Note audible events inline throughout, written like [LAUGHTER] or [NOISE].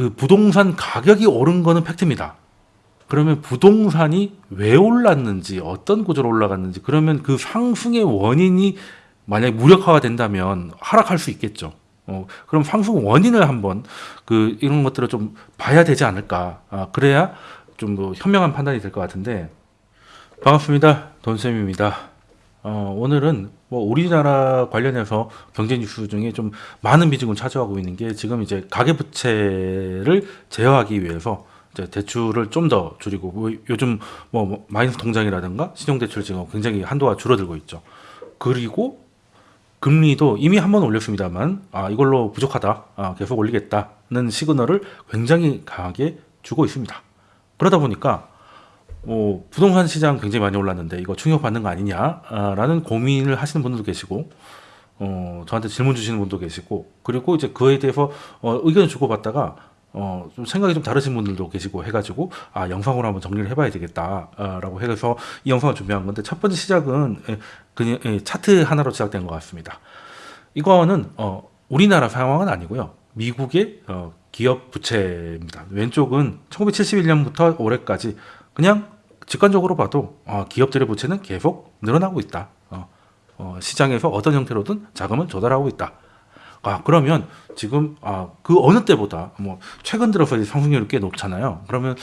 그 부동산 가격이 오른 거는 팩트입니다. 그러면 부동산이 왜 올랐는지 어떤 구조로 올라갔는지 그러면 그 상승의 원인이 만약에 무력화가 된다면 하락할 수 있겠죠. 어, 그럼 상승 원인을 한번 그 이런 것들을 좀 봐야 되지 않을까. 아, 그래야 좀 뭐 현명한 판단이 될 것 같은데 반갑습니다. 돈쌤입니다. 어, 오늘은 뭐 우리나라 관련해서 경제 뉴스 중에 좀 많은 비중을 차지하고 있는 게 지금 이제 가계부채를 제어하기 위해서 이제 대출을 좀 더 줄이고 뭐 요즘 뭐 마이너스 통장이라든가 신용대출 지금 굉장히 한도가 줄어들고 있죠. 그리고 금리도 이미 한 번 올렸습니다만 아 이걸로 부족하다 아, 계속 올리겠다는 시그널을 굉장히 강하게 주고 있습니다. 그러다 보니까 뭐 부동산 시장 굉장히 많이 올랐는데 이거 충격받는 거 아니냐라는 고민을 하시는 분들도 계시고 어, 저한테 질문 주시는 분도 계시고 그리고 이제 그에 대해서 어, 의견을 주고받다가 어, 좀 생각이 좀 다르신 분들도 계시고 해가지고 아 영상으로 한번 정리를 해봐야 되겠다라고 해서 이 영상을 준비한 건데 첫 번째 시작은 예, 그냥 예, 차트 하나로 시작된 것 같습니다. 이거는 어, 우리나라 상황은 아니고요. 미국의 어, 기업 부채입니다. 왼쪽은 1971년부터 올해까지 그냥 직관적으로 봐도 어, 기업들의 부채는 계속 늘어나고 있다. 어, 어, 시장에서 어떤 형태로든 자금을 조달하고 있다. 아 그러면 지금 아 그 어느 때보다 뭐 최근 들어서 상승률이 꽤 높잖아요. 그러면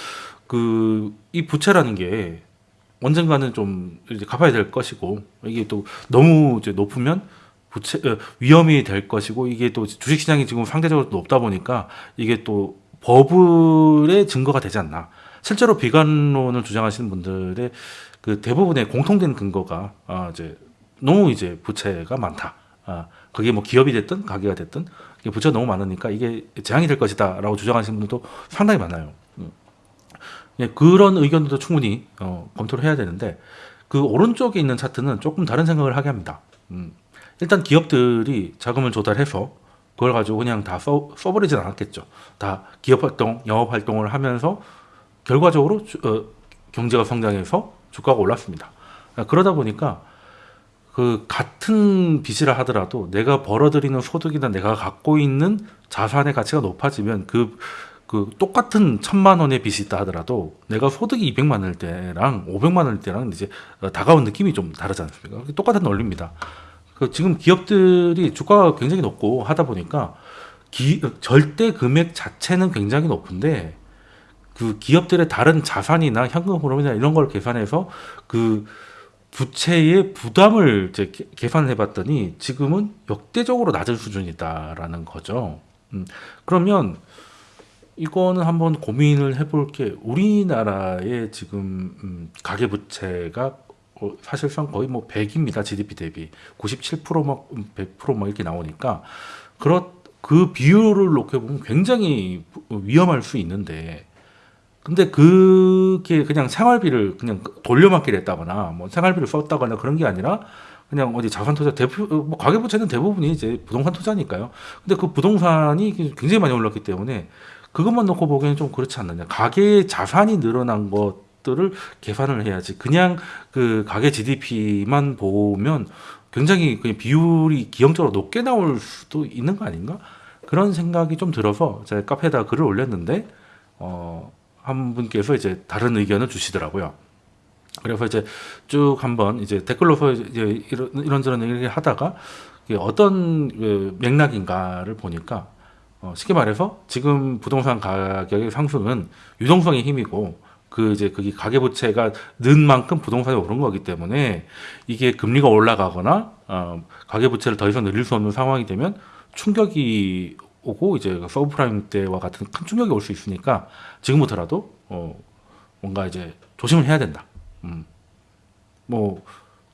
그 이 부채라는 게 언젠가는 좀 이제 갚아야 될 것이고 이게 또 너무 이제 높으면 부채 어, 위험이 될 것이고 이게 또 주식 시장이 지금 상대적으로 높다 보니까 이게 또 버블의 증거가 되지 않나. 실제로 비관론을 주장하시는 분들의 그 대부분의 공통된 근거가 아 이제 너무 이제 부채가 많다. 아 그게 뭐 기업이 됐든 가게가 됐든 부채가 너무 많으니까 이게 재앙이 될 것이다라고 주장하시는 분들도 상당히 많아요. 음. 예, 그런 의견도 충분히 어, 검토를 해야 되는데 그 오른쪽에 있는 차트는 조금 다른 생각을 하게 합니다. 음. 일단 기업들이 자금을 조달해서 그걸 가지고 그냥 다 써, 써버리진 않았겠죠. 다 기업 활동, 영업 활동을 하면서 결과적으로 주, 어, 경제가 성장해서 주가가 올랐습니다. 그러다 보니까 그 같은 빚이라 하더라도 내가 벌어들이는 소득이나 내가 갖고 있는 자산의 가치가 높아지면 그, 그 똑같은 천만 원의 빚이 있다 하더라도 내가 소득이 200만 원일 때랑 500만 원일 때랑 이제 다가온 느낌이 좀 다르지 않습니까? 똑같은 논리입니다. 그 지금 기업들이 주가가 굉장히 높고 하다 보니까 기, 절대 금액 자체는 굉장히 높은데 그 기업들의 다른 자산이나 현금 흐름이나 이런 걸 계산해서 그 부채의 부담을 이제 계산해 봤더니 지금은 역대적으로 낮은 수준이다라는 거죠. 음, 그러면 이거는 한번 고민을 해볼 게 우리나라의 지금 음, 가계 부채가 어, 사실상 거의 뭐 100입니다. GDP 대비 97%막 100%막 이렇게 나오니까 그렇 그 비율을 놓게 보면 굉장히 위험할 수 있는데 근데 그게 그냥 생활비를 그냥 돌려막기를 했다거나 뭐 생활비를 썼다거나 그런 게 아니라 그냥 어디 자산 투자 대표 뭐 가계부채는 대부분이 이제 부동산 투자니까요. 근데 그 부동산이 굉장히 많이 올랐기 때문에 그것만 놓고 보기에는 좀 그렇지 않느냐. 가계 자산이 늘어난 것들을 계산을 해야지. 그냥 그 가계 GDP만 보면 굉장히 그냥 비율이 기형적으로 높게 나올 수도 있는 거 아닌가? 그런 생각이 좀 들어서 제가 카페에다 글을 올렸는데 어. 한 분께서 이제 다른 의견을 주시더라고요. 그래서 이제 쭉 한번 이제 댓글로서 이제 이런, 이런저런 얘기를 하다가 어떤 그 맥락인가를 보니까 어, 쉽게 말해서 지금 부동산 가격의 상승은 유동성의 힘이고 그 이제 그게 가계부채가 는 만큼 부동산이 오른 거기 때문에 이게 금리가 올라가거나 어, 가계부채를 더 이상 늘릴 수 없는 상황이 되면 충격이 오고 이제 서브프라임 때와 같은 큰 충격이 올 수 있으니까 지금부터라도 어 뭔가 이제 조심을 해야 된다. 음. 뭐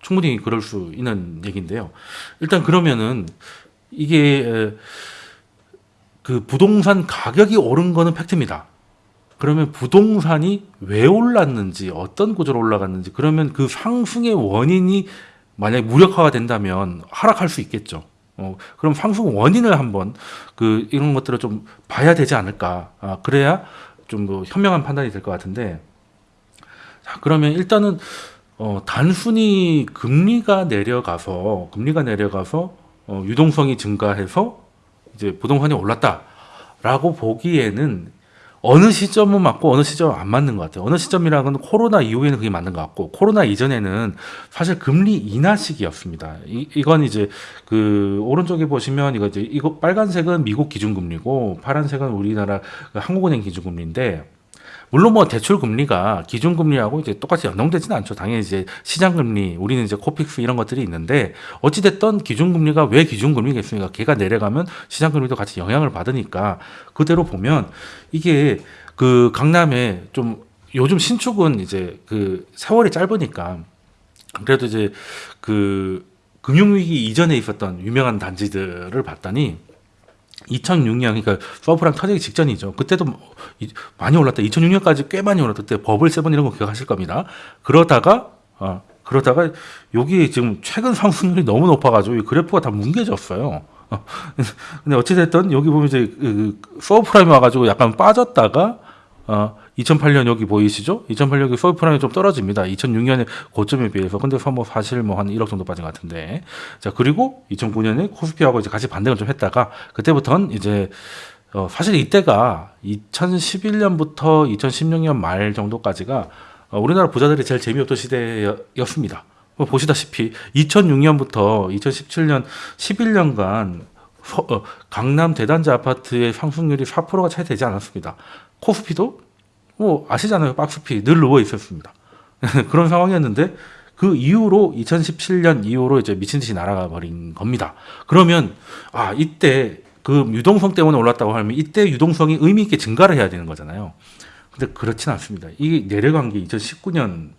충분히 그럴 수 있는 얘기인데요. 일단 그러면은 이게 그 부동산 가격이 오른 거는 팩트입니다. 그러면 부동산이 왜 올랐는지 어떤 구조로 올라갔는지 그러면 그 상승의 원인이 만약에 무력화가 된다면 하락할 수 있겠죠. 어, 그럼 상승 원인을 한번 그 이런 것들을 좀 봐야 되지 않을까. 아, 그래야 좀더 현명한 판단이 될 것 같은데. 자, 그러면 일단은 어, 단순히 금리가 내려가서 금리가 내려가서 어, 유동성이 증가해서 이제 부동산이 올랐다. 라고 보기에는 어느 시점은 맞고 어느 시점은 안 맞는 것 같아요. 어느 시점이라는 건 코로나 이후에는 그게 맞는 것 같고 코로나 이전에는 사실 금리 인하 시기였습니다. 이, 이건 이제 그 오른쪽에 보시면 이거 이제 이거 빨간색은 미국 기준금리고 파란색은 우리나라 그 한국은행 기준금리인데 물론 뭐 대출 금리가 기준 금리하고 이제 똑같이 연동되지는 않죠. 당연히 이제 시장 금리, 우리는 이제 코픽스 이런 것들이 있는데 어찌 됐던 기준 금리가 왜 기준 금리겠습니까? 걔가 내려가면 시장 금리도 같이 영향을 받으니까 그대로 보면 이게 그 강남에 좀 요즘 신축은 이제 그 세월이 짧으니까 그래도 이제 그 금융위기 이전에 있었던 유명한 단지들을 봤더니 2006년 그러니까 서브프라임 터지기 직전이죠. 그때도 많이 올랐다. 2006년까지 꽤 많이 올랐다. 그때 버블 세븐 이런 거 기억하실 겁니다. 그러다가 어, 그러다가 여기 지금 최근 상승률이 너무 높아가지고 이 그래프가 다 뭉개졌어요. 어, 근데 어찌됐든 여기 보면 이제 그 서브프라임 와가지고 약간 빠졌다가 어, 2008년 여기 보이시죠? 2008년 여기 서브프라임이 좀 떨어집니다. 2006년에 고점에 비해서. 근데 뭐 사실 뭐 한 1억 정도 빠진 것 같은데. 자, 그리고 2009년에 코스피하고 이제 같이 반등을 좀 했다가 그때부터는 이제 어, 사실 이때가 2011년부터 2016년 말 정도까지가 어, 우리나라 부자들이 제일 재미없던 시대였습니다. 뭐 보시다시피 2006년부터 2017년 11년간 어, 강남 대단지 아파트의 상승률이 4%가 차이 되지 않았습니다. 코스피도 뭐 아시잖아요. 박스피 늘 누워 있었습니다. [LAUGHS] 그런 상황이었는데 그 이후로 2017년 이후로 이제 미친 듯이 날아가 버린 겁니다. 그러면 아 이때 그 유동성 때문에 올랐다고 하면 이때 유동성이 의미 있게 증가를 해야 되는 거잖아요. 근데 그렇진 않습니다. 이게 내려간 게 2019년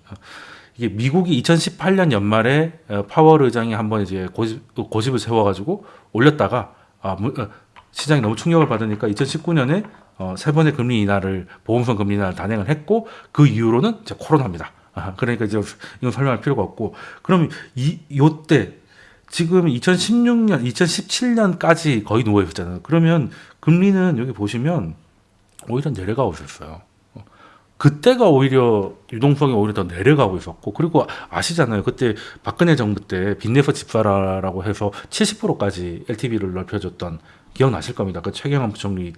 이게 미국이 2018년 연말에 어, 파월 의장이 한번 이제 고집, 고집을 세워가지고 올렸다가 아, 무- 어, 시장이 너무 충격을 받으니까 2019년에 어, 세 번의 금리 인하를 보험성 금리 인하를 단행을 했고 그 이후로는 이제 코로나입니다. 아, 그러니까 이제 이건 설명할 필요가 없고 그럼 이 요때 지금 2016년, 2017년까지 거의 누워 있었잖아요. 그러면 금리는 여기 보시면 오히려 내려가고 있었어요. 어, 그때가 오히려 유동성이 오히려 더 내려가고 있었고 그리고 아시잖아요. 그때 박근혜 정부 때 빚내서 집사라라고 해서 70%까지 LTV를 넓혀줬던 기억나실 겁니다. 그 최경환 부총리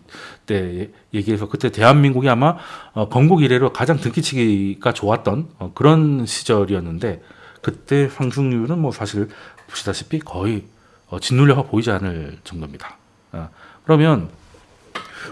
때 얘기해서 그때 대한민국이 아마 어, 건국 이래로 가장 등기치기가 좋았던 어, 그런 시절이었는데 그때 상승률은 뭐 사실 보시다시피 거의 어, 짓눌려가 보이지 않을 정도입니다. 어, 그러면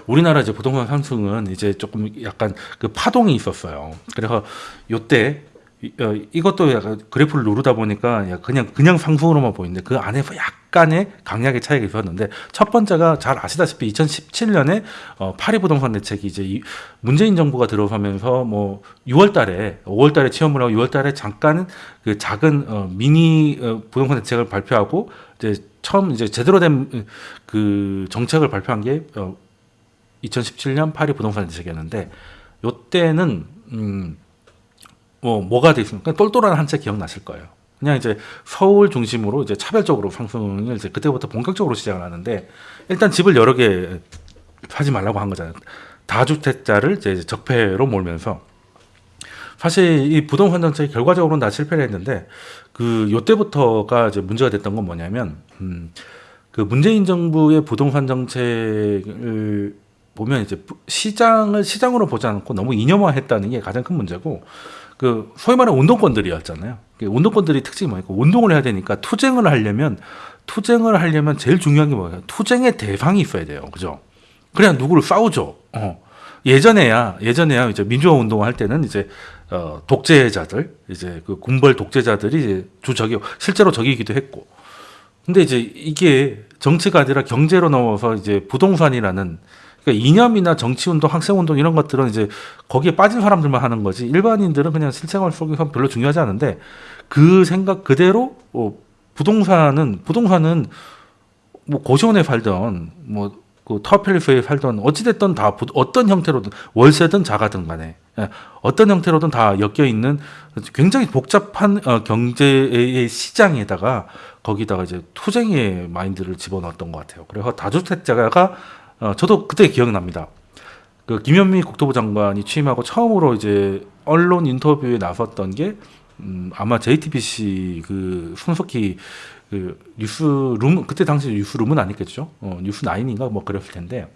우리나라 이제 부동산 상승은 이제 조금 약간 그 파동이 있었어요. 그래서 요때 이- 어, 이것도 약간 그래프를 누르다 보니까 야, 그냥 그냥 상승으로만 보이는데 그 안에서 약간의 강약의 차이가 있었는데 첫 번째가 잘 아시다시피 2017년에 어, 파리 부동산 대책이 이제 이 문재인 정부가 들어서면서 뭐 6월달에 5월달에 취업을 하고 6월달에 잠깐 그 작은 어, 미니 어, 부동산 대책을 발표하고 이제 처음 이제 제대로 된 그 정책을 발표한 게 어, 2017년 파리 부동산 대책이었는데 요때는 음, 뭐 뭐가 돼 있습니까? 똘똘한 한 채 기억나실 거예요. 그냥 이제 서울 중심으로 이제 차별적으로 상승을 이제 그때부터 본격적으로 시작을 하는데 일단 집을 여러 개 사지 말라고 한 거잖아요. 다주택자를 이제 적폐로 몰면서 사실 이 부동산 정책이 결과적으로는 다 실패를 했는데 그 요때부터가 이제 문제가 됐던 건 뭐냐면 음, 그 문재인 정부의 부동산 정책을 보면 이제 부- 시장을 시장으로 보지 않고 너무 이념화했다는 게 가장 큰 문제고 그 소위 말하는 운동권들이었잖아요. 그 운동권들이 특징이 뭐니까 운동을 해야 되니까 투쟁을 하려면 투쟁을 하려면 제일 중요한 게 뭐예요? 투쟁의 대상이 있어야 돼요. 그죠? 그래야 누구를 싸우죠. 어. 예전에야 예전에야 이제 민주화 운동을 할 때는 이제 어, 독재자들 이제 그 군벌 독재자들이 이제 주적이 실제로 적이기도 했고 근데 이제 이게 정치가 아니라 경제로 넘어서 이제 부동산이라는 그러니까 이념이나 정치 운동, 학생 운동 이런 것들은 이제 거기에 빠진 사람들만 하는 거지 일반인들은 그냥 실생활 속에서 별로 중요하지 않은데 그 생각 그대로 어, 부동산은 부동산은 뭐 고시원에 살던 뭐 그 타워팰리스에 살던 어찌됐든 다 부- 어떤 형태로든 월세든 자가든 간에 예, 어떤 형태로든 다 엮여 있는 굉장히 복잡한 어, 경제의 시장에다가 거기다가 이제 투쟁의 마인드를 집어넣었던 것 같아요. 그래서 다주택자가 어, 저도 그때 기억납니다. 그 김현미 국토부 장관이 취임하고 처음으로 이제 언론 인터뷰에 나섰던 게 음, 아마 JTBC 그 손석희 그 뉴스룸 그때 당시 뉴스룸은 아니겠죠. 어, 뉴스 나인인가 뭐 그랬을 텐데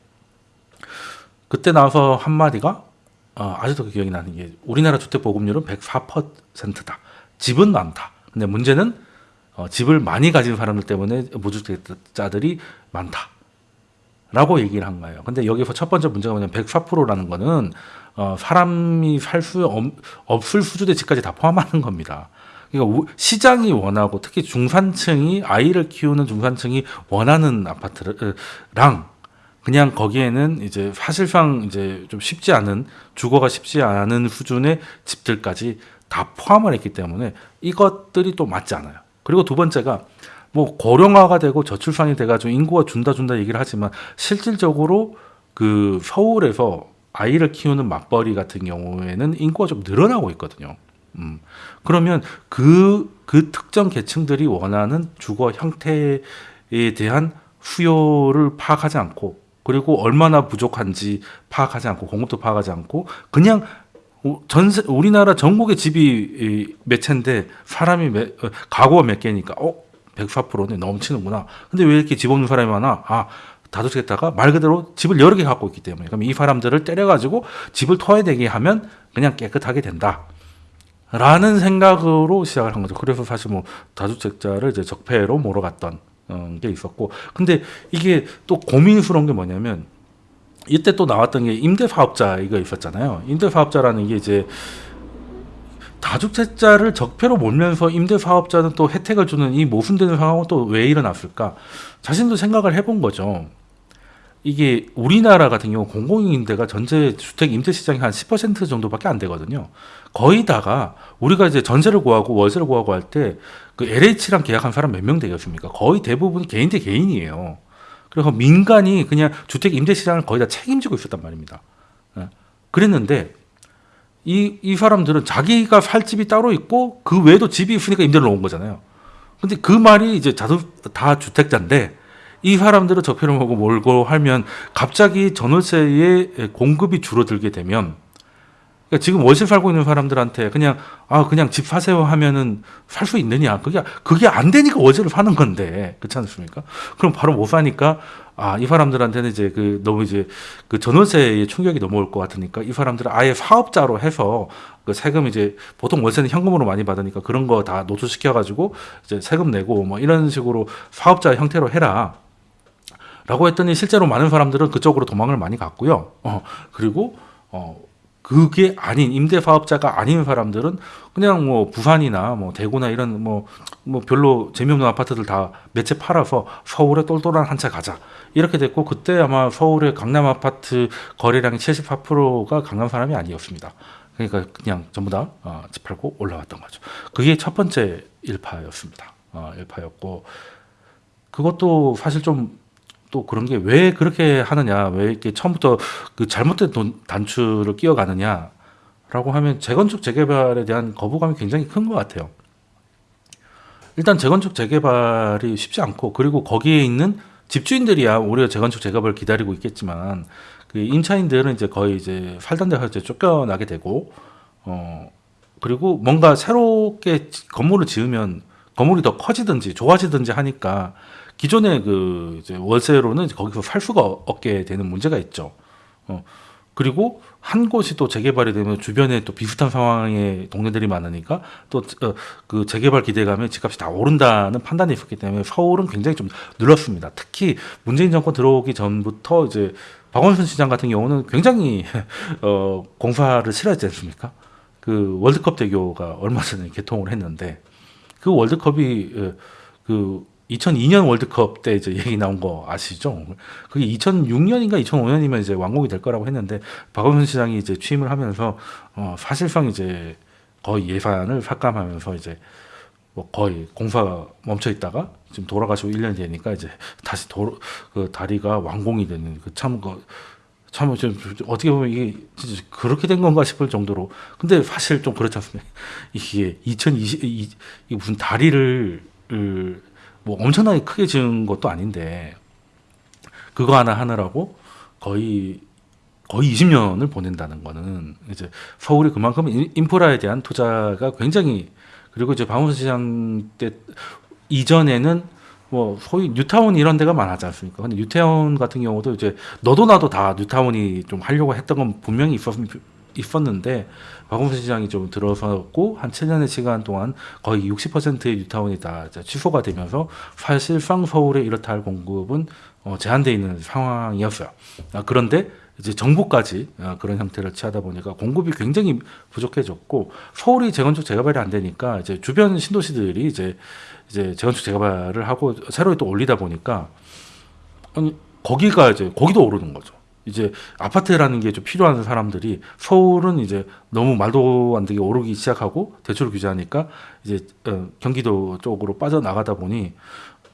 그때 나와서 한 마디가 어, 아직도 기억이 나는 게 우리나라 주택 보급률은 104%다. 집은 많다. 근데 문제는 어, 집을 많이 가진 사람들 때문에 무주택자들이 많다. 라고 얘기를 한 거예요. 근데 여기서 첫 번째 문제가 뭐냐면 104%라는 거는 어, 사람이 살 수 없을 수준의 집까지 다 포함하는 겁니다. 그러니까 우- 시장이 원하고 특히 중산층이 아이를 키우는 중산층이 원하는 아파트랑 그냥 거기에는 이제 사실상 이제 좀 쉽지 않은 주거가 쉽지 않은 수준의 집들까지 다 포함을 했기 때문에 이것들이 또 맞지 않아요. 그리고 두 번째가 뭐 고령화가 되고 저출산이 돼가지고 인구가 준다 준다 얘기를 하지만 실질적으로 그 서울에서 아이를 키우는 맞벌이 같은 경우에는 인구가 좀 늘어나고 있거든요. 음. 그러면 그, 그 특정 계층들이 원하는 주거 형태에 대한 수요를 파악하지 않고 그리고 얼마나 부족한지 파악하지 않고 공급도 파악하지 않고 그냥 우- 전세 우리나라 전국의 집이 이, 몇 채인데 사람이 몇, 어, 가구가 몇 개니까 어 104%네 넘치는구나. 근데 왜 이렇게 집 없는 사람이 많아? 아 다주택자가 말 그대로 집을 여러 개 갖고 있기 때문에 그럼 이 사람들을 때려가지고 집을 토해내게 하면 그냥 깨끗하게 된다. 라는 생각으로 시작을 한 거죠. 그래서 사실 뭐 다주택자를 이제 적폐로 몰아갔던 어, 게 있었고, 근데 이게 또 고민스러운 게 뭐냐면 이때 또 나왔던 게 임대사업자 이거 있었잖아요. 임대사업자라는 게 이제 다주택자를 적폐로 몰면서 임대사업자는 또 혜택을 주는 이 모순되는 상황은 또 왜 일어났을까? 자신도 생각을 해본 거죠. 이게 우리나라 같은 경우 공공임대가 전체 주택 임대 시장이 한 10% 정도밖에 안 되거든요. 거의 다가 우리가 이제 전세를 구하고 월세를 구하고 할 때 그 LH랑 계약한 사람 몇 명 되겠습니까? 거의 대부분 개인 대 개인이에요. 그래서 민간이 그냥 주택 임대 시장을 거의 다 책임지고 있었단 말입니다. 예. 그랬는데 이, 이 사람들은 자기가 살 집이 따로 있고 그 외에도 집이 있으니까 임대를 놓은 거잖아요. 근데 그 말이 이제 다다 주택자인데 이 사람들을 적폐를 하고 몰고 하면 갑자기 전월세의 공급이 줄어들게 되면 그러니까 지금 월세 살고 있는 사람들한테 그냥 아 그냥 집 사세요 하면은 살 수 있느냐 그게 그게 안 되니까 월세를 사는 건데 그렇지 않습니까? 그럼 바로 못 사니까 아 이 사람들한테는 이제 그 너무 이제 그 전월세의 충격이 넘어올 것 같으니까 이 사람들은 아예 사업자로 해서 그 세금 이제 보통 월세는 현금으로 많이 받으니까 그런 거 다 노출시켜 가지고 이제 세금 내고 뭐 이런 식으로 사업자 형태로 해라. 라고 했더니 실제로 많은 사람들은 그쪽으로 도망을 많이 갔고요. 어, 그리고 어, 그게 아닌 임대 사업자가 아닌 사람들은 그냥 뭐 부산이나 뭐 대구나 이런 뭐, 뭐 별로 재미없는 아파트들 다 몇 채 팔아서 서울에 똘똘한 한 채 가자. 이렇게 됐고 그때 아마 서울의 강남 아파트 거래량이 74%가 강남 사람이 아니었습니다. 그러니까 그냥 전부 다 어, 집 팔고 올라왔던 거죠. 그게 첫 번째 일파였습니다. 어, 일파였고 그것도 사실 좀 또 그런 게 왜 그렇게 하느냐, 왜 이렇게 처음부터 그 잘못된 돈 단추를 끼워가느냐 라고 하면 재건축 재개발에 대한 거부감이 굉장히 큰 것 같아요. 일단 재건축 재개발이 쉽지 않고 그리고 거기에 있는 집주인들이야 우리가 재건축 재개발을 기다리고 있겠지만 그 임차인들은 이제 거의 이제 살던 데서 이제 쫓겨나게 되고 어 그리고 뭔가 새롭게 건물을 지으면 건물이 더 커지든지 좋아지든지 하니까 기존의 그 이제 월세로는 거기서 살 수가 없게 되는 문제가 있죠. 어 그리고 한 곳이 또 재개발이 되면 주변에 또 비슷한 상황의 동네들이 많으니까 또 그 재개발 기대감에 집값이 다 오른다는 판단이 있었기 때문에 서울은 굉장히 좀 늘었습니다. 특히 문재인 정권 들어오기 전부터 이제 박원순 시장 같은 경우는 굉장히 [LAUGHS] 어 공사를 싫어했지 않습니까? 그 월드컵 대교가 얼마 전에 개통을 했는데 그 월드컵이 어, 그 2002년 월드컵 때 이제 얘기 나온 거 아시죠? 그게 2006년인가 2005년이면 이제 완공이 될 거라고 했는데 박원순 시장이 이제 취임을 하면서 어 사실상 이제 거의 예산을 삭감하면서 이제 뭐 거의 공사가 멈춰 있다가 지금 돌아가시고 1년이 되니까 이제 다시 도, 그 다리가 완공이 되는 그참 그 참 좀, 좀 어떻게 보면 이게 진짜 그렇게 된 건가 싶을 정도로 근데 사실 좀 그렇지 않습니까? 이게 2020 이, 이 무슨 다리를 을, 뭐 엄청나게 크게 지은 것도 아닌데 그거 하나 하느라고 거의 거의 20년을 보낸다는 거는 이제 서울이 그만큼 인- 인프라에 대한 투자가 굉장히 그리고 이제 박원순 시장 때 이전에는 뭐 소위 뉴타운 이런 데가 많았지 않습니까? 근데 뉴타운 같은 경우도 이제 너도 나도 다 뉴타운이 좀 하려고 했던 건 분명히 있었, 있었는데 박원순 시장이 좀 들어섰고 한 7년의 시간 동안 거의 60%의 뉴타운이 다 취소가 되면서 사실상 서울에 이렇다 할 공급은 어, 제한돼 있는 상황이었어요. 아, 그런데 이제 정부까지 아, 그런 형태를 취하다 보니까 공급이 굉장히 부족해졌고 서울이 재건축 재개발이 안 되니까 이제 주변 신도시들이 이제 이제 재건축 재개발을 하고 새로 또 올리다 보니까 아니 거기가 이제 거기도 오르는 거죠. 이제 아파트라는 게 좀 필요한 사람들이 서울은 이제 너무 말도 안 되게 오르기 시작하고 대출 규제하니까 이제 어, 경기도 쪽으로 빠져나가다 보니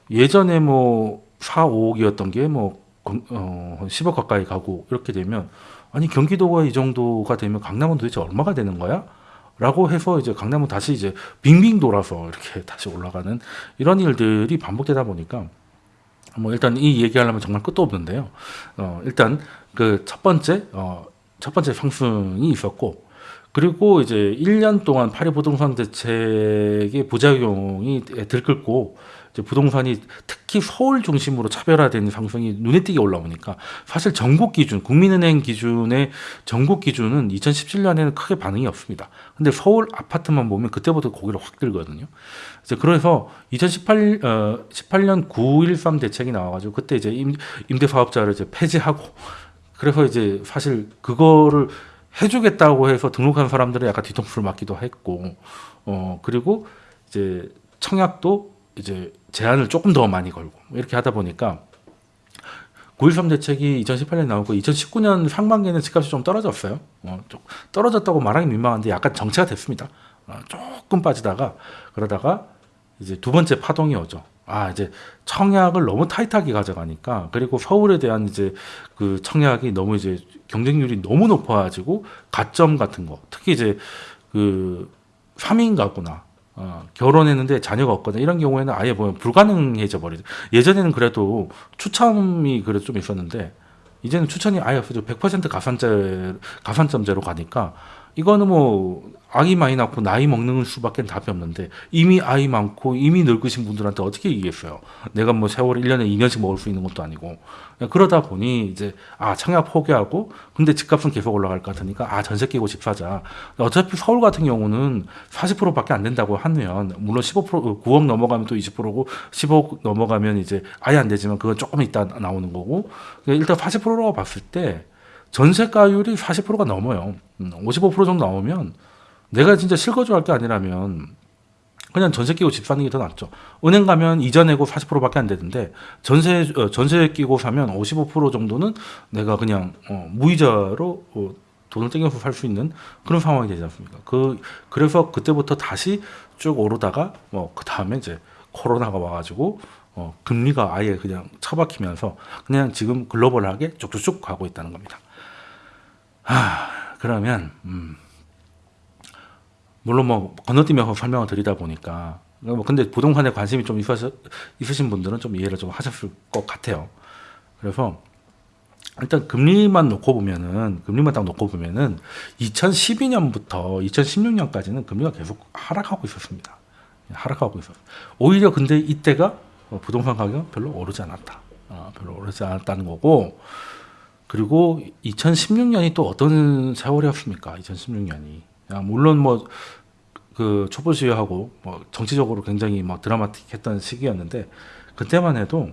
예전에 뭐 4, 5억이었던 게뭐 어, 10억 가까이 가고 이렇게 되면 아니 경기도가 이 정도가 되면 강남은 도대체 얼마가 되는 거야? 라고 해서 이제 강남은 다시 이제 빙빙 돌아서 이렇게 [LAUGHS] 다시 올라가는 이런 일들이 반복되다 보니까 뭐 일단 이 얘기하려면 정말 끝도 없는데요. 어, 일단 그 첫 번째 어, 첫 번째 상승이 있었고 그리고 이제 1년 동안 파리 부동산 대책의 부작용이 들끓고 부동산이 특히 서울 중심으로 차별화된 상승이 눈에 띄게 올라오니까 사실 전국 기준, 국민은행 기준의 전국 기준은 2017년에는 크게 반응이 없습니다. 근데 서울 아파트만 보면 그때부터 고개를 확 들거든요. 이제 그래서 2018 어, 18년 913 대책이 나와가지고 그때 이제 임, 임대 사업자를 이제 폐지하고 그래서 이제 사실 그거를 해주겠다고 해서 등록한 사람들은 약간 뒤통수를 맞기도 했고, 어 그리고 이제 청약도 이제 제한을 조금 더 많이 걸고 뭐 이렇게 하다 보니까 9.13 대책이 2018년 나오고 2019년 상반기에는 집값이 좀 떨어졌어요. 어, 좀 떨어졌다고 말하기 민망한데 약간 정체가 됐습니다. 어, 조금 빠지다가 그러다가 이제 두 번째 파동이 오죠. 아 이제 청약을 너무 타이트하게 가져가니까 그리고 서울에 대한 이제 그 청약이 너무 이제 경쟁률이 너무 높아가지고 가점 같은 거 특히 이제 그 3인 가구나 어, 결혼했는데 자녀가 없거나 이런 경우에는 아예 보면 불가능해져 버리죠. 예전에는 그래도 추첨이 그래도 좀 있었는데 이제는 추천이 아예 없어져 100% 가산제 가산점제로 가니까 이거는 뭐 아이 많이 낳고 나이 먹는 수밖에 답이 없는데 이미 아이 많고 이미 늙으신 분들한테 어떻게 얘기했어요? 내가 뭐 세월 1년에 2년씩 먹을 수 있는 것도 아니고 그러다 보니 이제 아 청약 포기하고 근데 집값은 계속 올라갈 것 같으니까 아 전세 끼고 집 사자. 어차피 서울 같은 경우는 40%밖에 안 된다고 하면 물론 15% 9억 넘어가면 또 20%고 10억 넘어가면 이제 아예 안 되지만 그건 조금 있다 나오는 거고 일단 40%라고 봤을 때 전세가율이 40%가 넘어요. 55% 음, 정도 나오면 내가 진짜 실거주할 게 아니라면 그냥 전세 끼고 집 사는 게 더 낫죠. 은행 가면 이자 내고 40%밖에 안 되는데 전세 어, 전세 끼고 사면 55% 정도는 내가 그냥 어, 무이자로 어, 돈을 땡겨서 살 수 있는 그런 상황이 되지 않습니까? 그 그래서 그때부터 다시 쭉 오르다가 뭐그 다음에 이제 코로나가 와가지고 어, 금리가 아예 그냥 처박히면서 그냥 지금 글로벌하게 쭉쭉쭉 가고 있다는 겁니다. 하, 그러면 음. 물론 뭐 건너뛰면서 설명을 드리다 보니까 뭐 근데 부동산에 관심이 좀 있으시, 있으신 분들은 좀 이해를 좀 하셨을 것 같아요. 그래서 일단 금리만 놓고 보면은 금리만 딱 놓고 보면은 2012년부터 2016년까지는 금리가 계속 하락하고 있었습니다. 하락하고 있었어요. 오히려 근데 이때가 부동산 가격 별로 오르지 않았다. 어, 별로 오르지 않았다는 거고 그리고 2016년이 또 어떤 세월이었습니까? 2016년이 야, 물론 뭐 그 촛불 시위하고 뭐 정치적으로 굉장히 막 드라마틱했던 시기였는데 그때만 해도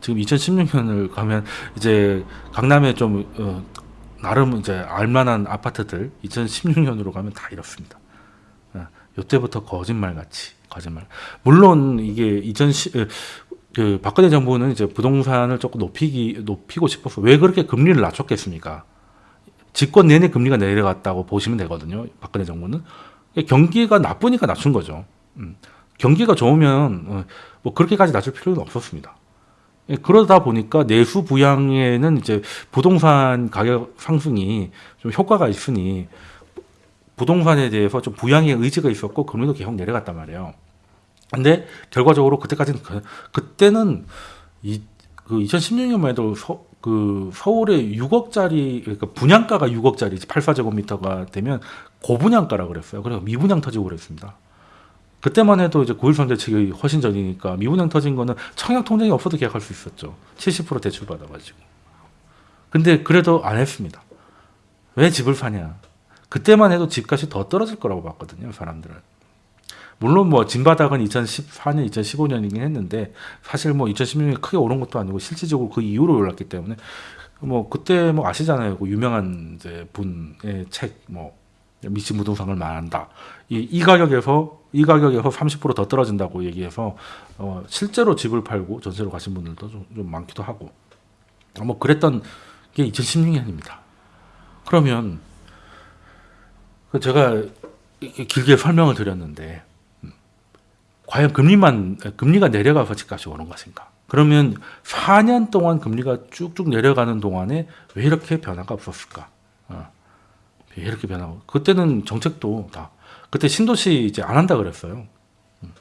지금 2016년을 가면 이제 강남에 좀 어, 나름 이제 알만한 아파트들 2016년으로 가면 다 이렇습니다. 이때부터 거짓말 같이 거짓말. 물론 이게 2010, 그 박근혜 정부는 이제 부동산을 조금 높이기 높이고 싶어서 왜 그렇게 금리를 낮췄겠습니까? 집권 내내 금리가 내려갔다고 보시면 되거든요. 박근혜 정부는 경기가 나쁘니까 낮춘 거죠. 음. 경기가 좋으면 어, 뭐 그렇게까지 낮출 필요는 없었습니다. 예, 그러다 보니까 내수 부양에는 이제 부동산 가격 상승이 좀 효과가 있으니 부동산에 대해서 좀 부양의 의지가 있었고 금리도 계속 내려갔단 말이에요. 근데 결과적으로 그때까지는 그, 때는 이, 그 2016년만 해도 서, 그 서울에 6억짜리 그러니까 분양가가 6억짜리 8사제곱미터가 되면 고분양가라 그랬어요. 그래서 미분양 터지고 그랬습니다. 그때만 해도 이제 9.13 대책이 훨씬 전이니까 미분양 터진 거는 청약 통장이 없어도 계약할 수 있었죠. 70% 대출 받아가지고. 근데 그래도 안 했습니다. 왜 집을 사냐? 그때만 해도 집값이 더 떨어질 거라고 봤거든요, 사람들은. 물론 뭐 진바닥은 2014년, 2015년이긴 했는데 사실 뭐 2016년에 크게 오른 것도 아니고 실질적으로 그 이후로 올랐기 때문에 뭐 그때 뭐 아시잖아요. 그 유명한 이제 분의 책 뭐 미친 부동산을 말한다. 이, 이 가격에서 이 가격에서 30%더 떨어진다고 얘기해서 어, 실제로 집을 팔고 전세로 가신 분들도 좀, 좀 많기도 하고 뭐 그랬던 게 2016년입니다. 그러면 그 제가 길게 설명을 드렸는데 음, 과연 금리만 금리가 내려가서 집값이 오른 것인가? 그러면 4년 동안 금리가 쭉쭉 내려가는 동안에 왜 이렇게 변화가 없었을까? 어, 왜 이렇게 변하고 그때는 정책도 다 그때 신도시 이제 안 한다 그랬어요. 음.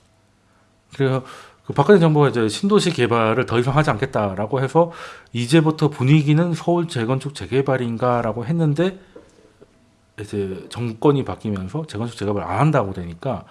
그래서 그 박근혜 정부가 이제 신도시 개발을 더 이상 하지 않겠다라고 해서 이제부터 분위기는 서울 재건축 재개발인가라고 했는데 이제 정권이 바뀌면서 재건축 재개발 안 한다고 되니까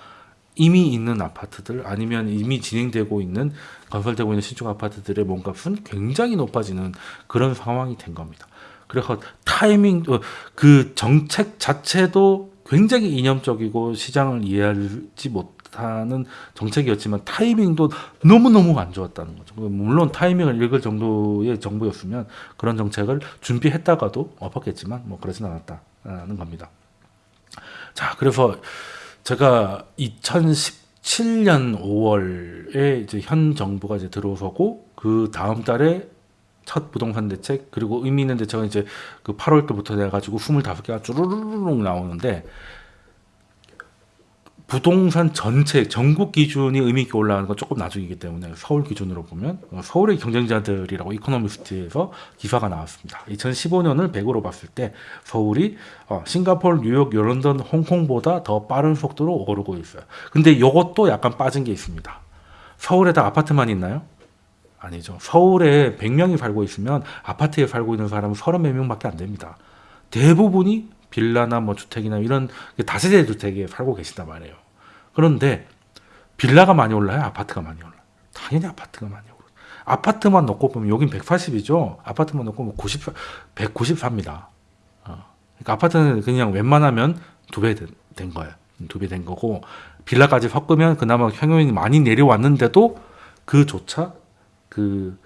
이미 있는 아파트들 아니면 이미 진행되고 있는 건설되고 있는 신축 아파트들의 몸값은 굉장히 높아지는 그런 상황이 된 겁니다. 그래서 타이밍 어, 그 정책 자체도 굉장히 이념적이고 시장을 이해하지 못하는 정책이었지만 타이밍도 너무너무 안 좋았다는 거죠. 물론 타이밍을 읽을 정도의 정부였으면 그런 정책을 준비했다가도 엎었겠지만 뭐 그러진 않았다는 겁니다. 자, 그래서 제가 2017년 5월에 이제 현 정부가 이제 들어서고 그 다음 달에 첫 부동산 대책 그리고 의미 있는 대책은 이제 그 8월 때부터 돼 가지고 25개가 쭈루루룩 나오는데 부동산 전체 전국 기준이 의미 있게 올라가는 건 조금 나중이기 때문에 서울 기준으로 보면 어, 서울의 경쟁자들이라고 이코노미스트에서 기사가 나왔습니다. 2015년을 100으로 봤을 때 서울이 어, 싱가포르, 뉴욕, 런던, 홍콩보다 더 빠른 속도로 오르고 있어요. 근데 이것도 약간 빠진 게 있습니다. 서울에다 아파트만 있나요? 아니죠. 서울에 100명이 살고 있으면 아파트에 살고 있는 사람은 34명밖에 안 됩니다. 대부분이 빌라나 뭐 주택이나 이런 다세대 주택에 살고 계신단 말이에요. 그런데 빌라가 많이 올라요? 아파트가 많이 올라요? 당연히 아파트가 많이 올라요. 아파트만 놓고 보면 여긴 180이죠. 아파트만 놓고 보면 90, 194입니다. 어. 그러니까 아파트는 그냥 웬만하면 두 배 된 거예요. 두 배 된 거고 빌라까지 섞으면 그나마 평균이 많이 내려왔는데도 그조차 그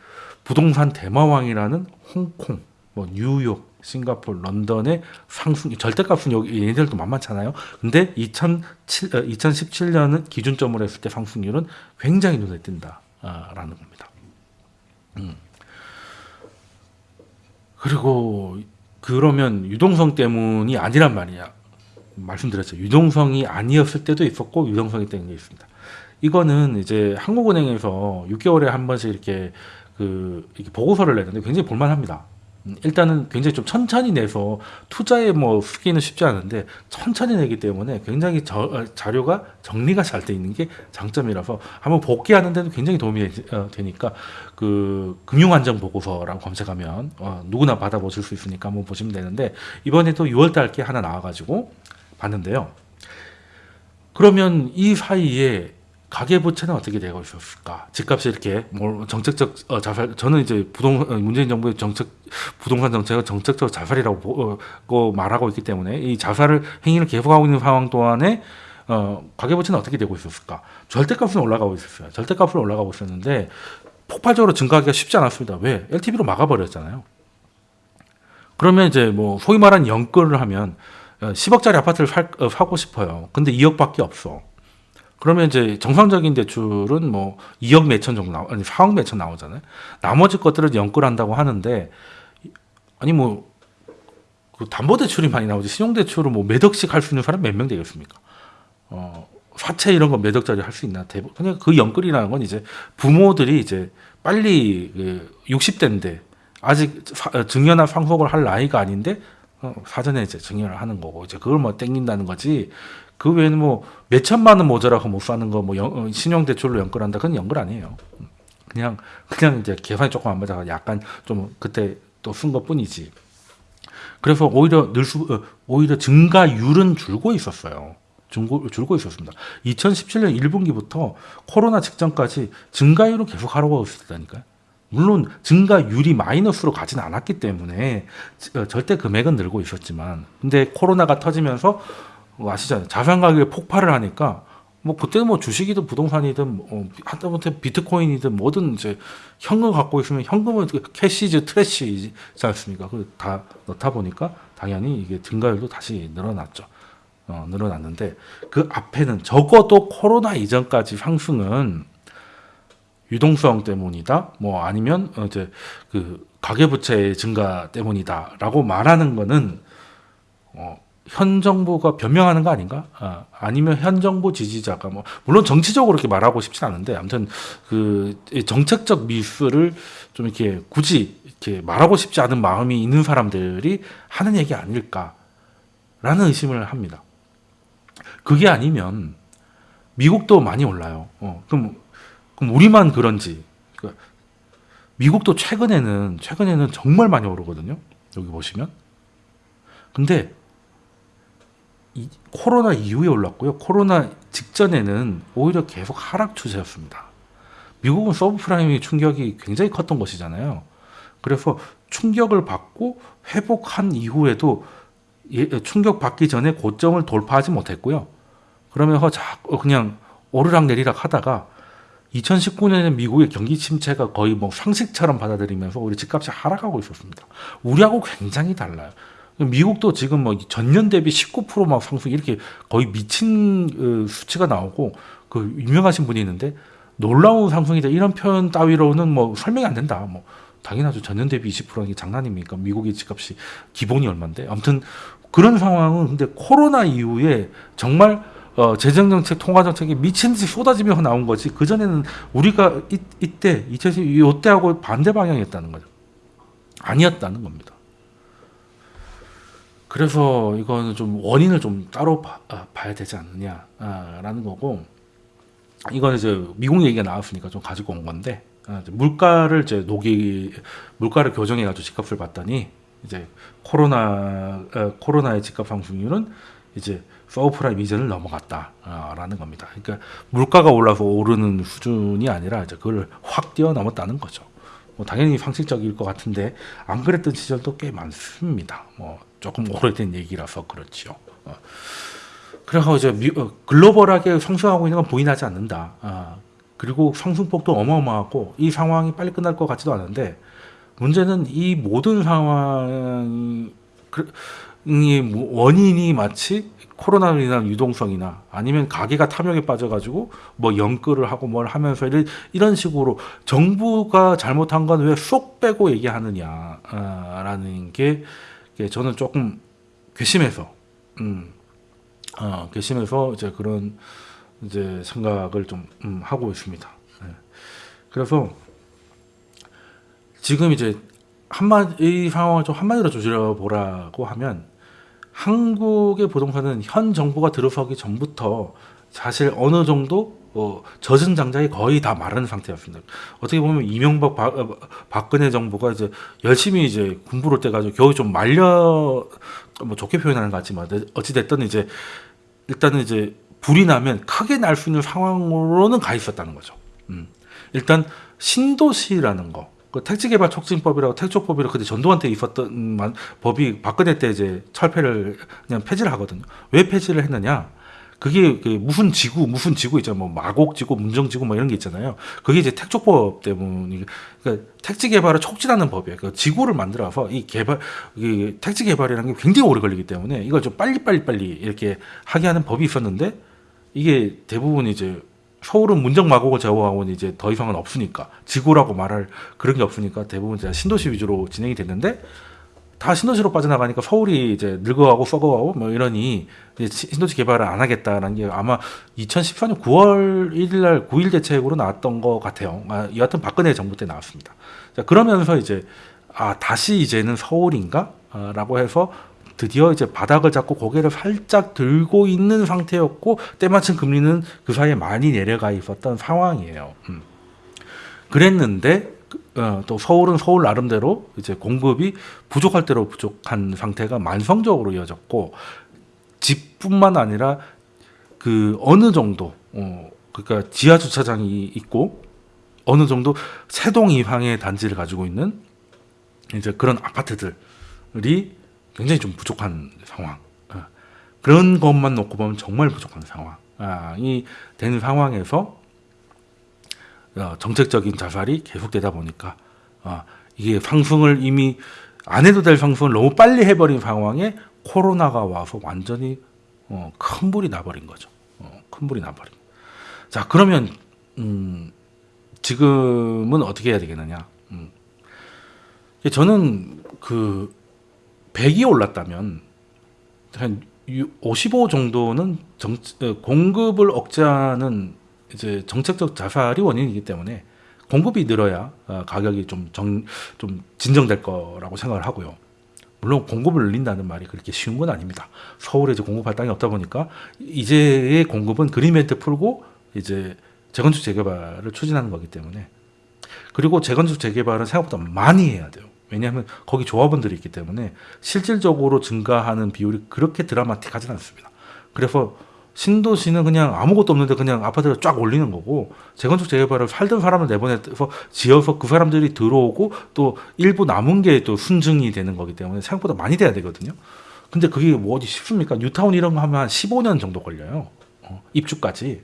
부동산 대마왕이라는 홍콩, 뭐 뉴욕, 싱가포르, 런던의 상승 절대값은 여기 얘네들도 만만찮아요. 근데 2007, 2017년은 어, 기준점으로 했을 때 상승률은 굉장히 눈에 띈다라는 겁니다. 음. 그리고 그러면 유동성 때문이 아니란 말이야. 말씀드렸죠. 유동성이 아니었을 때도 있었고 유동성이 때문에 있습니다. 이거는 이제 한국은행에서 6개월에 한 번씩 이렇게 그 이렇게 보고서를 내는데 굉장히 볼만합니다. 일단은 굉장히 좀 천천히 내서 투자에 뭐 쓰기는 쉽지 않은데 천천히 내기 때문에 굉장히 저, 어, 자료가 정리가 잘 돼 있는 게 장점이라서 한번 복귀하는 데는 굉장히 도움이 어, 되, 니까그 금융안정 보고서라고 검색하면 어, 누구나 받아보실 수 있으니까 한번 보시면 되는데 이번에도 6월달 게 하나 나와가지고 봤는데요. 그러면 이 사이에 가계부채는 어떻게 되고 있었을까? 집값이 이렇게 뭐 정책적 어, 자살 저는 이제 부동 어, 문재인 정부의 정책 부동산 정책은 정책적 자살이라고 보, 어, 말하고 있기 때문에 이 자살을 행위를 계속하고 있는 상황 동안에 어, 가계부채는 어떻게 되고 있었을까? 절대값은 올라가고 있었어요. 절대값은 올라가고 있었는데 폭발적으로 증가하기가 쉽지 않았습니다. 왜? LTV로 막아버렸잖아요. 그러면 이제 뭐 소위 말하는 연끌을 하면 10억짜리 어, 아파트를 살, 어, 사고 싶어요. 근데 2억밖에 없어. 그러면 이제 정상적인 대출은 뭐 2억 몇천 정도 나오, 아니 4억 몇천 나오잖아요. 나머지 것들을 연끌한다고 하는데 아니 뭐 그 담보 대출이 많이 나오지 신용 대출을 뭐 몇 억씩 할 수 있는 사람 몇 명 되겠습니까? 어 사채 이런 거 몇 억짜리 할 수 있나 대부 그냥 그 연끌이라는 건 이제 부모들이 이제 빨리 그 60대인데 아직 사, 어, 증여나 상속을 할 나이가 아닌데 어, 사전에 이제 증여를 하는 거고 이제 그걸 뭐 땡긴다는 거지 그 외에는 뭐 몇 천만 원 모자라고 못 사는 거뭐 어, 신용 대출로 연결한다 그건 연결 아니에요. 그냥 그냥 이제 계산이 조금 안 맞아서 약간 좀 그때 또 쓴 것뿐이지. 그래서 오히려 늘수 어, 오히려 증가율은 줄고 있었어요. 줄고, 줄고 있었습니다. 2017년 1분기부터 코로나 직전까지 증가율은 계속 하락하고 있었다니까요. 물론 증가율이 마이너스로 가진 않았기 때문에 어, 절대 금액은 늘고 있었지만 근데 코로나가 터지면서 뭐 아시잖아요. 자산 가격이 폭발을 하니까 뭐 그때는 뭐 주식이든 부동산이든 뭐 하다못해 비트코인이든 뭐든 이제 현금 갖고 있으면 현금은 그 캐시즈 트래시지 않습니까? 그다 넣다 보니까 당연히 이게 증가율도 다시 늘어났죠. 어, 늘어났는데 그 앞에는 적어도 코로나 이전까지 상승은 유동성 때문이다. 뭐 아니면 어, 이제 그 가계부채 증가 때문이다라고 말하는 거는 어, 현 정부가 변명하는 거 아닌가? 아, 아니면 현 정부 지지자가 뭐 물론 정치적으로 이렇게 말하고 싶진 않은데 아무튼 그이 정책적 미스를 좀 이렇게 굳이 이렇게 말하고 싶지 않은 마음이 있는 사람들이 하는 얘기 아닐까라는 의심을 합니다. 그게 아니면 미국도 많이 올라요. 어, 그럼 그럼 우리만 그런지 미국도 최근에는 최근에는 정말 많이 오르거든요. 여기 보시면. 근데 이 코로나 이후에 올랐고요. 코로나 직전에는 오히려 계속 하락 추세였습니다. 미국은 서브프라임의 충격이 굉장히 컸던 것이잖아요. 그래서 충격을 받고 회복한 이후에도 예, 충격 받기 전에 고점을 돌파하지 못했고요. 그러면서 자꾸 그냥 오르락 내리락 하다가 2019년에 미국의 경기 침체가 거의 뭐 상식처럼 받아들이면서 우리 집값이 하락하고 있었습니다. 우리하고 굉장히 달라요. 미국도 지금 뭐 전년 대비 19%막 상승 이렇게 거의 미친 어, 수치가 나오고 그 유명하신 분이 있는데 놀라운 상승이다 이런 표현 따위로는 뭐 설명이 안 된다. 뭐 당연하죠. 전년 대비 20%는 게 장난입니까? 미국의 집값이 기본이 얼마인데 아무튼 그런 상황은 근데 코로나 이후에 정말 어, 재정정책, 통화정책이 미친 듯이 쏟아지면서 나온 거지. 그전에는 우리가 이, 이때, 2010, 이때하고 반대 방향이었다는 거죠. 아니었다는 겁니다. 그래서 이거는 좀 원인을 좀 따로 봐, 아, 봐야 되지 않느냐라는 거고, 이거는 이제 미국 얘기가 나왔으니까 좀 가지고 온 건데, 아, 물가를 이제 녹이, 물가를 교정해 가지고 집값을 봤더니, 이제 코로나, 어, 코로나의 집값 상승률은 이제 서브프라임 이전을 넘어갔다라는 겁니다. 그러니까 물가가 올라서 오르는 수준이 아니라 이제 그걸 확 뛰어넘었다는 거죠. 뭐 당연히 상식적일 것 같은데 안 그랬던 시절도 꽤 많습니다. 뭐 조금 오래된 얘기라서 그렇죠. 어. 그래서 이제 미, 어, 글로벌하게 상승하고 있는 건 부인하지 않는다. 아, 그리고 상승폭도 어마어마하고 이 상황이 빨리 끝날 것 같지도 않은데 문제는 이 모든 상황이 그, 이 원인이 마치 코로나로 인한 유동성이나 아니면 가게가 탐욕에 빠져가지고 뭐 연끌을 하고 뭘 하면서 이런 식으로 정부가 잘못한 건 왜 쏙 빼고 얘기하느냐라는 게 저는 조금 괘씸해서 음, 어, 괘씸해서 이제 그런 이제 생각을 좀 음, 하고 있습니다. 네. 그래서 지금 이제 한마디 이 상황을 좀 한마디로 조절해 보라고 하면 한국의 부동산은 현 정부가 들어서기 전부터 사실 어느 정도 어, 젖은 장작이 거의 다 마른 상태였습니다. 어떻게 보면 이명박 박, 어, 박근혜 정부가 이제 열심히 이제 군부를 떼가지고 겨우 좀 말려 뭐 좋게 표현하는 것 같지만 어찌 됐든 이제 일단은 이제 불이 나면 크게 날 수 있는 상황으로는 가 있었다는 거죠. 음. 일단 신도시라는 거, 그 택지개발 촉진법이라고 택조법이라고 그때 전두환 때 있었던 만- 법이 박근혜 때 이제 철폐를 그냥 폐지를 하거든요. 왜 폐지를 했느냐? 그게 그 무슨 지구 무슨 지구 있잖아요. 뭐 마곡지구, 문정지구 뭐 이런 게 있잖아요. 그게 이제 택조법 때문에 그러니까 택지 개발을 촉진하는 법이에요. 그 지구를 만들어서 이 개발 이 택지 개발이라는 게 굉장히 오래 걸리기 때문에 이걸 좀 빨리 빨리 빨리 이렇게 하게 하는 법이 있었는데 이게 대부분 이제 서울은 문정 마곡을 제거하고는 이제 더 이상은 없으니까 지구라고 말할 그런 게 없으니까 대부분 이제 신도시 위주로 진행이 됐는데 다 신도시로 빠져나가니까 서울이 이제 늙어가고 썩어가고 뭐 이러니 신도시 개발을 안 하겠다라는 게 아마 2014년 9월 1일 날 9일 대책으로 나왔던 것 같아요. 아, 여하튼 박근혜 정부 때 나왔습니다. 자, 그러면서 이제 아 다시 이제는 서울인가? 아, 라고 해서 드디어 이제 바닥을 잡고 고개를 살짝 들고 있는 상태였고 때마침 금리는 그 사이에 많이 내려가 있었던 상황이에요. 음. 그랬는데 그, 어, 또 서울은 서울 나름대로 이제 공급이 부족할 대로 부족한 상태가 만성적으로 이어졌고 집뿐만 아니라 그 어느 정도 어 그러니까 지하 주차장이 있고 어느 정도 세동 이상의 단지를 가지고 있는 이제 그런 아파트들이 굉장히 좀 부족한 상황. 어, 그런 것만 놓고 보면 정말 부족한 상황이 된 상황에서 어, 정책적인 자살이 계속되다 보니까 어, 이게 상승을 이미 안 해도 될 상승을 너무 빨리 해버린 상황에 코로나가 와서 완전히 어, 큰 불이 나버린 거죠. 어, 큰 불이 나버린. 자 그러면 음, 지금은 어떻게 해야 되겠느냐? 음. 저는 그 100이 올랐다면 한 55 정도는 정, 어, 공급을 억제하는 이제 정책적 자살이 원인이기 때문에 공급이 늘어야 어, 가격이 좀, 정, 좀 진정될 거라고 생각을 하고요. 물론 공급을 늘린다는 말이 그렇게 쉬운 건 아닙니다. 서울에 이제 공급할 땅이 없다 보니까 이제의 공급은 그린벨트 풀고 이제 재건축 재개발을 추진하는 거기 때문에 그리고 재건축 재개발은 생각보다 많이 해야 돼요. 왜냐하면 거기 조합원들이 있기 때문에 실질적으로 증가하는 비율이 그렇게 드라마틱하진 않습니다. 그래서 신도시는 그냥 아무것도 없는데 그냥 아파트를 쫙 올리는 거고 재건축 재개발을 살던 사람을 내보내서 지어서 그 사람들이 들어오고 또 일부 남은 게 또 순증이 되는 거기 때문에 생각보다 많이 돼야 되거든요. 근데 그게 뭐 어디 쉽습니까? 뉴타운 이런 거 하면 한 15년 정도 걸려요. 어, 입주까지.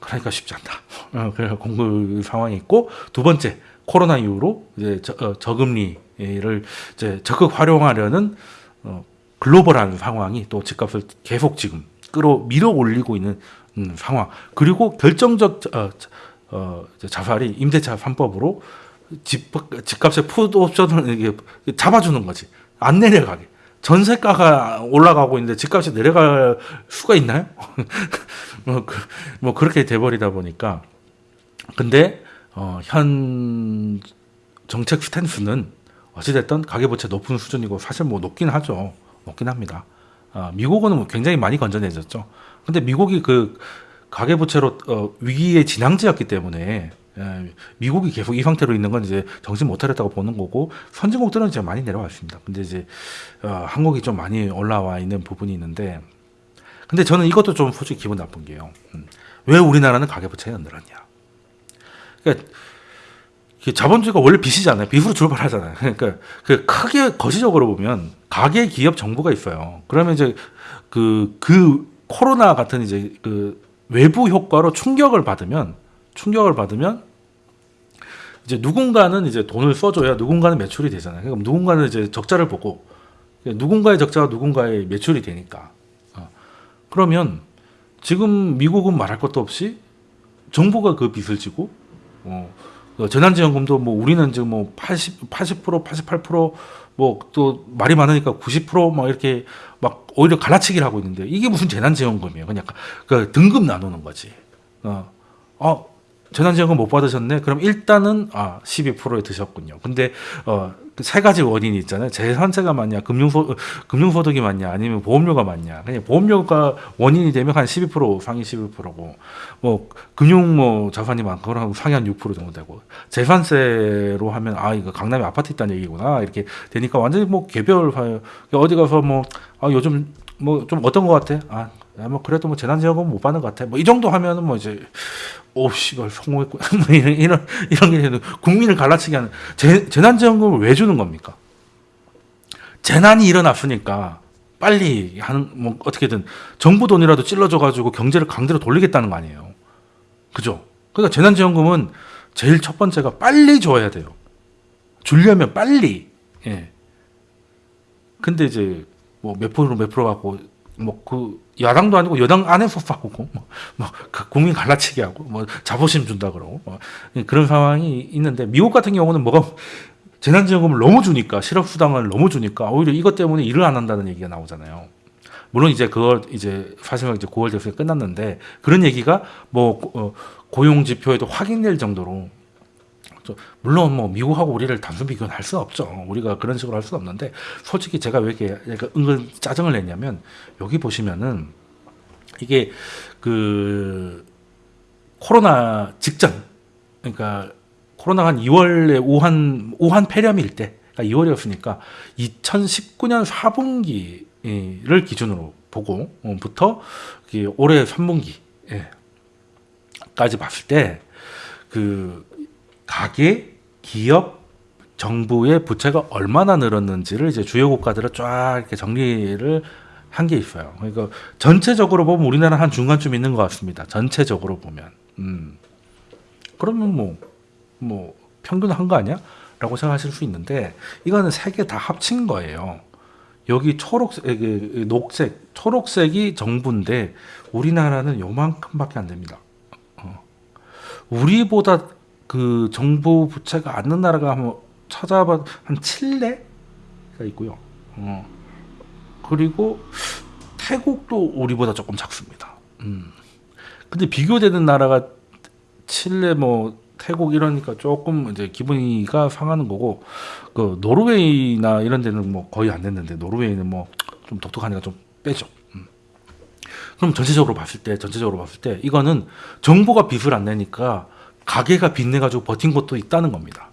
그러니까 쉽지 않다. 어, 그래서 공급 상황이 있고 두 번째 코로나 이후로 이제 저, 어, 저금리를 이제 적극 활용하려는 어, 글로벌한 상황이 또 집값을 계속 지금 끌어 밀어 올리고 있는 음, 상황 그리고 결정적 어, 어, 자살이 임대차 3법으로 집, 집값의 풋 옵션을 잡아주는 거지 안 내려가게 전세가가 올라가고 있는데 집값이 내려갈 수가 있나요? [LAUGHS] 뭐, 그, 뭐 그렇게 돼버리다 보니까 근데 어, 현 정책 스탠스는 어찌됐든 가계부채 높은 수준이고 사실 뭐 높긴 하죠. 높긴 합니다. 어, 미국은 뭐 굉장히 많이 건전해졌죠. 근데 미국이 그 가계부채로 어, 위기의 진앙지였기 때문에 예, 미국이 계속 이 상태로 있는 건 이제 정신 못 차렸다고 보는 거고 선진국들은 이제 많이 내려왔습니다. 근데 이제 어, 한국이 좀 많이 올라와 있는 부분이 있는데 근데 저는 이것도 좀 솔직히 기분 나쁜 게요. 음, 왜 우리나라는 가계부채가 늘었냐? 그러니까 자본주의가 원래 빚이잖아요. 빚으로 출발하잖아요. [LAUGHS] 그러니까 그 크게 거시적으로 보면 가계 기업 정부가 있어요. 그러면 이제 그, 그 코로나 같은 이제 그 외부 효과로 충격을 받으면 충격을 받으면 이제 누군가는 이제 돈을 써줘야 누군가는 매출이 되잖아요. 그럼 누군가는 이제 적자를 보고 누군가의 적자가 누군가의 매출이 되니까. 어. 그러면 지금 미국은 말할 것도 없이 정부가 그 빚을 지고 어, 그 재난지원금도 뭐 우리는 지금 뭐 80, 80% 88%뭐 또 말이 많으니까 90%막 이렇게 막 오히려 갈라치기를 하고 있는데 이게 무슨 재난지원금이에요. 그냥 그 등급 나누는 거지. 어, 어 재난지원금 못 받으셨네. 그럼 일단은 아 12%에 드셨군요. 근데 어 세 가지 원인이 있잖아요. 재산세가 맞냐, 금융소, 금융소득이 맞냐, 아니면 보험료가 맞냐. 그냥 보험료가 원인이 되면 한 12% 상위 11%고, 뭐, 금융 뭐 자산이 그럼 상위 한 6% 정도 되고, 재산세로 하면, 아, 이거 강남에 아파트 있다는 얘기구나. 이렇게 되니까 완전히 뭐 개별, 어디 가서 뭐, 아, 요즘 뭐 좀 어떤 것 같아? 아, 뭐 그래도 뭐 재난지원금 못 받는 것 같아. 뭐 이 정도 하면은 뭐 이제 오 씨발 성공했고 [LAUGHS] 뭐 이런 이런 이런 게 국민을 갈라치게 하는 재, 재난지원금을 왜 주는 겁니까? 재난이 일어났으니까 빨리 하는 뭐 어떻게든 정부 돈이라도 찔러줘 가지고 경제를 강제로 돌리겠다는 거 아니에요. 그죠? 그러니까 재난지원금은 제일 첫 번째가 빨리 줘야 돼요. 주려면 빨리. 예. 근데 이제 뭐 몇 프로 몇 프로 갖고 뭐 그 야당도 아니고 여당 안에서 싸우고 뭐, 뭐그 국민 갈라치기 하고 뭐 자부심 준다 그러고 뭐 그런 상황이 있는데 미국 같은 경우는 뭐가 재난지원금을 너무 주니까 실업수당을 너무 주니까 오히려 이것 때문에 일을 안 한다는 얘기가 나오잖아요. 물론 이제 그걸 이제 사실상 이제 9월 대선이 끝났는데 그런 얘기가 뭐 어, 고용 지표에도 확인될 정도로 물론 뭐 미국하고 우리를 단순 비교는 할 수 없죠. 우리가 그런 식으로 할 수 없는데 솔직히 제가 왜 이렇게 은근 짜증을 냈냐면 여기 보시면은 이게 그 코로나 직전 그러니까 코로나가 한 2월에 우한 우한 폐렴일 때 그러니까 2월이었으니까 2019년 4분기 를 기준으로 보고부터 이게 올해 3분기까지 봤을 때 그 가계, 기업, 정부의 부채가 얼마나 늘었는지를 이제 주요 국가들을 쫙 이렇게 정리를 한 게 있어요. 그러니까 전체적으로 보면 우리나라 한 중간쯤 있는 것 같습니다. 전체적으로 보면. 음. 그러면 뭐, 뭐, 평균 한 거 아니야? 라고 생각하실 수 있는데, 이거는 세 개 다 합친 거예요. 여기 초록색, 그, 녹색, 초록색이 정부인데, 우리나라는 요만큼밖에 안 됩니다. 어. 우리보다 그 정부 부채가 않는 나라가 한번 찾아봐, 한 칠레가 있고요. 어. 그리고 태국도 우리보다 조금 작습니다. 음. 근데 비교되는 나라가 칠레 뭐 태국 이러니까 조금 이제 기분이가 상하는 거고 그 노르웨이나 이런 데는 뭐 거의 안 됐는데 노르웨이는 뭐 좀 독특하니까 좀 빼죠. 음. 그럼 전체적으로 봤을 때 전체적으로 봤을 때 이거는 정부가 빚을 안 내니까 가게가 빚내 가지고 버틴 것도 있다는 겁니다.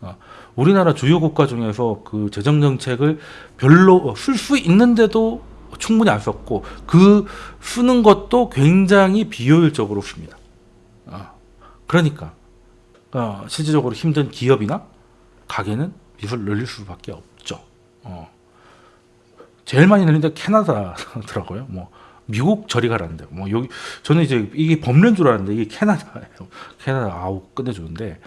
어. 우리나라 주요 국가 중에서 그 재정 정책을 별로 쓸 수 있는데도 충분히 안 썼고 그 쓰는 것도 굉장히 비효율적으로 씁니다. 어. 그러니까 어, 실질적으로 힘든 기업이나 가게는 빚을 늘릴 수밖에 없죠. 어. 제일 많이 늘린 데 캐나다더라고요. 뭐 미국 저리 가라는데 뭐 여기 저는 이제 이게 법례인 줄 알았는데 이게 캐나다예요. [LAUGHS] 캐나다 아우 끝내주는데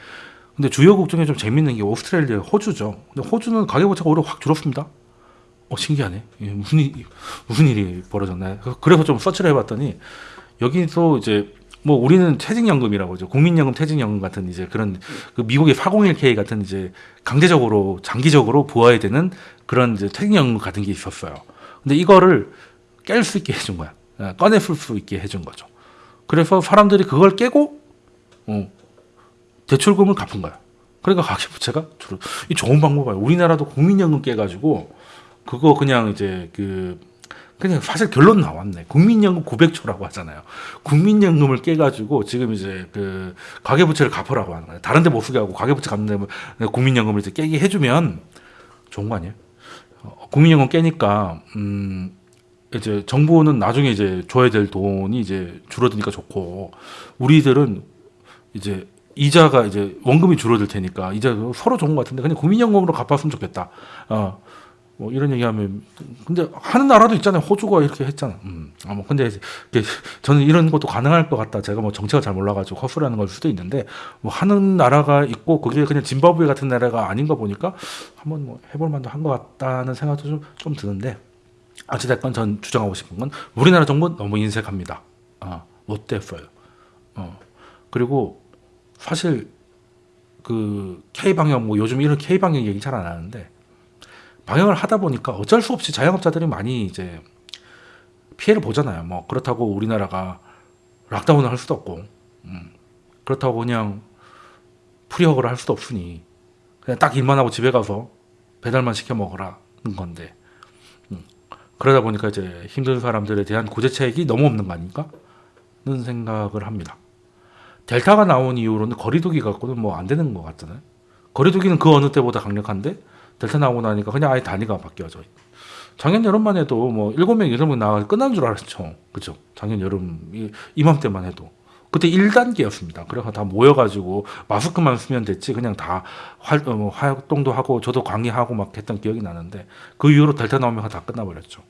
근데 주요국 중에 좀 재밌는 게 오스트레일리아, 호주죠. 근데 호주는 가계부채가 오히려 확 줄었습니다. 어 신기하네. 이게 무슨 일, 무슨 일이 벌어졌나. 그래서 좀 서치를 해봤더니 여기서 이제 뭐 우리는 퇴직연금이라고 하죠. 국민연금, 퇴직연금 같은 이제 그런 그 미국의 401k 같은 이제 강제적으로 장기적으로 부어야 되는 그런 이제 퇴직연금 같은 게 있었어요. 근데 이거를 깰 수 있게 해준 거야. 어, 꺼내 쓸수 있게 해준 거죠. 그래서 사람들이 그걸 깨고 어, 대출금을 갚은 거야. 그러니까 가계부채가 줄어. 이 좋은 방법이에요. 우리나라도 국민연금 깨가지고 그거 그냥 이제 그 그냥 사실 결론 나왔네. 국민연금 900초라고 하잖아요. 국민연금을 깨가지고 지금 이제 그 가계부채를 갚으라고 하는 거예요. 다른데 못 쓰게 하고 가계부채 갚는 데면 국민연금을 이제 깨게 해주면 좋은 거 아니에요? 어, 국민연금 깨니까 음 이제 정부는 나중에 이제 줘야 될 돈이 이제 줄어드니까 좋고 우리들은 이제 이자가 이제 원금이 줄어들 테니까 이자 서로 좋은 것 같은데 그냥 국민연금으로 갚았으면 좋겠다. 어. 뭐 이런 얘기하면 근데 하는 나라도 있잖아요. 호주가 이렇게 했잖아. 음. 아, 뭐 근데 저는 이런 것도 가능할 것 같다. 제가 뭐 정체가 잘 몰라가지고 허술하는 걸 수도 있는데 뭐 하는 나라가 있고 그게 그냥 짐바브웨 같은 나라가 아닌 거 보니까 한번 뭐 해볼 만도 한 것 같다는 생각도 좀, 좀 드는데 어찌됐건 전 주장하고 싶은 건 우리나라 정부 너무 인색합니다. 어, 못 됐어요. 어. 그리고 사실 그 K 방역 뭐 요즘 이런 K 방역 얘기 잘 안 하는데 방역을 하다 보니까 어쩔 수 없이 자영업자들이 많이 이제 피해를 보잖아요. 뭐 그렇다고 우리나라가 락다운을 할 수도 없고, 음, 그렇다고 그냥 프리허그를 할 수도 없으니 그냥 딱 일만 하고 집에 가서 배달만 시켜 먹으라는 건데 음, 그러다 보니까 이제 힘든 사람들에 대한 구제책이 너무 없는 거 아닌가?는 생각을 합니다. 델타가 나온 이후로는 거리두기 갖고는 뭐 안 되는 것 같잖아요. 거리두기는 그 어느 때보다 강력한데 델타 나오고 나니까 그냥 아예 단위가 바뀌어져. 작년 여름만 해도 뭐 일곱 명 여덟 명 나가 끝난 줄 알았죠. 그죠? 작년 여름 이, 이맘때만 해도. 그때 1단계였습니다. 그래서 다 모여가지고 마스크만 쓰면 됐지 그냥 다 활, 어, 뭐 활동도 하고 저도 강의하고 막 했던 기억이 나는데 그 이후로 델타 나오면 다 끝나버렸죠.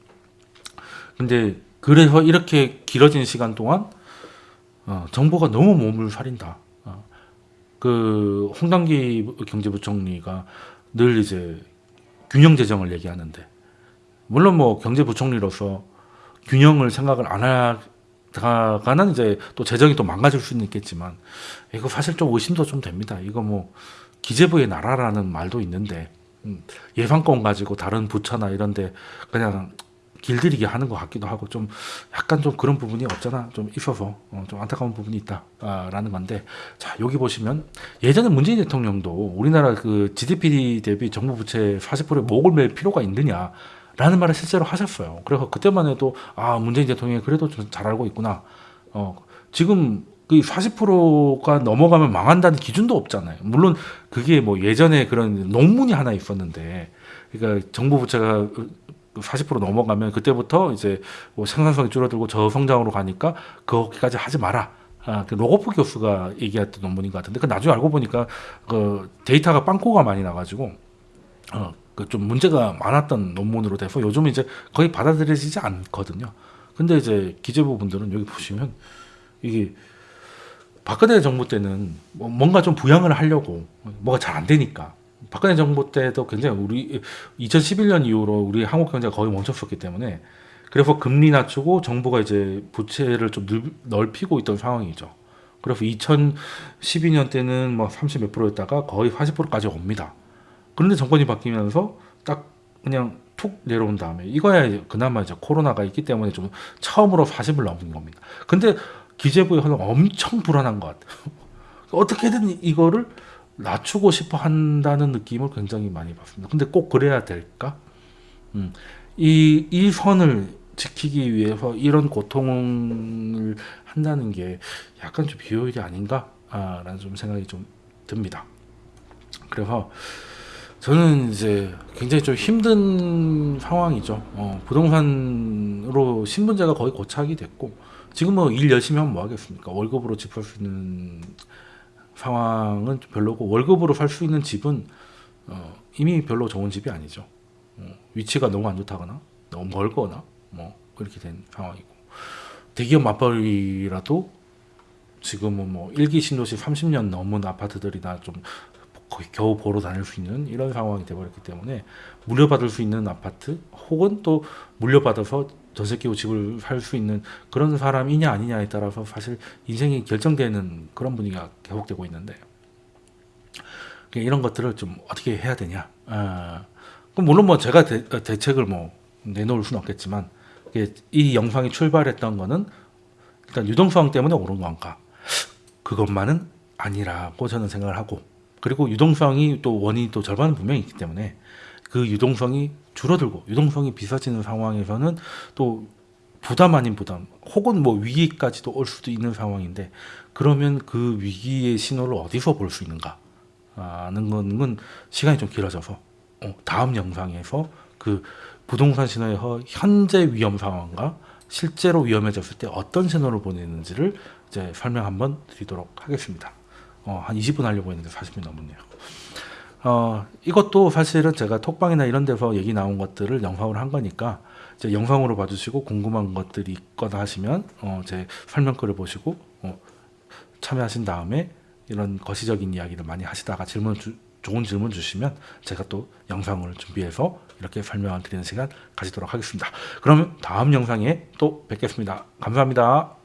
근데 그래서 이렇게 길어진 시간 동안 어, 정부가 너무 몸을 사린다. 어, 그 홍당기 경제부총리가 늘 이제 균형 재정을 얘기하는데 물론 뭐 경제부총리로서 균형을 생각을 안 하다 가는 이제 또 재정이 또 망가질 수는 있겠지만 이거 사실 좀 의심도 좀 됩니다. 이거 뭐 기재부의 나라라는 말도 있는데 음, 예산권 가지고 다른 부처나 이런데 그냥 길들이게 하는 것 같기도 하고 좀 약간 좀 그런 부분이 없잖아 좀 있어서 어, 좀 안타까운 부분이 있다라는 건데 자 여기 보시면 예전에 문재인 대통령도 우리나라 그 GDP 대비 정부 부채 40%에 목을 맬 필요가 있느냐 라는 말을 실제로 하셨어요. 그래서 그때만 해도 아 문재인 대통령이 그래도 좀잘 알고 있구나. 어 지금 그 40%가 넘어가면 망한다는 기준도 없잖아요. 물론 그게 뭐 예전에 그런 논문이 하나 있었는데 그러니까 정부 부채가 40% 넘어가면 그때부터 이제 뭐 생산성이 줄어들고 저성장으로 가니까 거기까지 하지 마라. 아, 그 로고프 교수가 얘기했던 논문인 것 같은데 그 나중에 알고 보니까 그 데이터가 빵꾸가 많이 나가지고 어, 그 좀 문제가 많았던 논문으로 돼서 요즘 이제 거의 받아들여지지 않거든요. 근데 이제 기재부 분들은 여기 보시면 이게 박근혜 정부 때는 뭐 뭔가 좀 부양을 하려고 뭐가 잘 안 되니까 박근혜 정부 때도 굉장히 우리 2011년 이후로 우리 한국 경제가 거의 멈췄었기 때문에 그래서 금리 낮추고 정부가 이제 부채를 좀 늘- 넓히고 있던 상황이죠. 그래서 2012년 때는 뭐 30 몇 프로였다가 거의 40%까지 옵니다. 그런데 정권이 바뀌면서 딱 그냥 툭 내려온 다음에 이거야 그나마 이제 코로나가 있기 때문에 좀 처음으로 40을 넘은 겁니다. 근데 기재부의 현황 엄청 불안한 것 같아요. [LAUGHS] 어떻게든 이거를 낮추고 싶어 한다는 느낌을 굉장히 많이 받습니다. 근데 꼭 그래야 될까? 음, 이, 이 선을 지키기 위해서 이런 고통을 한다는 게 약간 좀 비효율이 아닌가? 아, 라는 좀 생각이 좀 듭니다. 그래서 저는 이제 굉장히 좀 힘든 상황이죠. 어, 부동산으로 신분제가 거의 고착이 됐고 지금 뭐 일 열심히 하면 뭐 하겠습니까? 월급으로 집 살 수 있는 상황은 좀 별로고 월급으로 살 수 있는 집은 어, 이미 별로 좋은 집이 아니죠. 어, 위치가 너무 안 좋다거나 너무 멀거나 뭐 그렇게 된 상황이고 대기업 맞벌이라도 지금은 뭐 일기 신도시 30년 넘은 아파트들이나 좀 거의 겨우 보러 다닐 수 있는 이런 상황이 돼버렸기 때문에 물려받을 수 있는 아파트 혹은 또 물려받아서 전세 끼고 집을 살 수 있는 그런 사람이냐 아니냐에 따라서 사실 인생이 결정되는 그런 분위기가 계속되고 있는데 그러니까 이런 것들을 좀 어떻게 해야 되냐. 아, 물론 뭐 제가 대, 대책을 뭐 내놓을 수는 없겠지만 이 영상이 출발했던 거는 일단 유동성 때문에 오른 건가 그것만은 아니라고 저는 생각을 하고 그리고 유동성이 또 원인이 또 절반은 분명히 있기 때문에 그 유동성이 줄어들고 유동성이 비싸지는 상황에서는 또 부담 아닌 부담 혹은 뭐 위기까지도 올 수도 있는 상황인데 그러면 그 위기의 신호를 어디서 볼 수 있는가 하는 거는 시간이 좀 길어져서 어, 다음 영상에서 그 부동산 신호의 허- 현재 위험 상황과 실제로 위험해졌을 때 어떤 신호를 보내는지를 이제 설명 한번 드리도록 하겠습니다. 어, 한 20분 하려고 했는데 40분 넘었네요. 어, 이것도 사실은 제가 톡방이나 이런 데서 얘기 나온 것들을 영상으로 한 거니까 이제 영상으로 봐주시고 궁금한 것들이 있거나 하시면 어, 제 설명글을 보시고 어, 참여하신 다음에 이런 거시적인 이야기를 많이 하시다가 질문 주, 좋은 질문 주시면 제가 또 영상을 준비해서 이렇게 설명을 드리는 시간 가지도록 하겠습니다. 그러면 다음 영상에 또 뵙겠습니다. 감사합니다.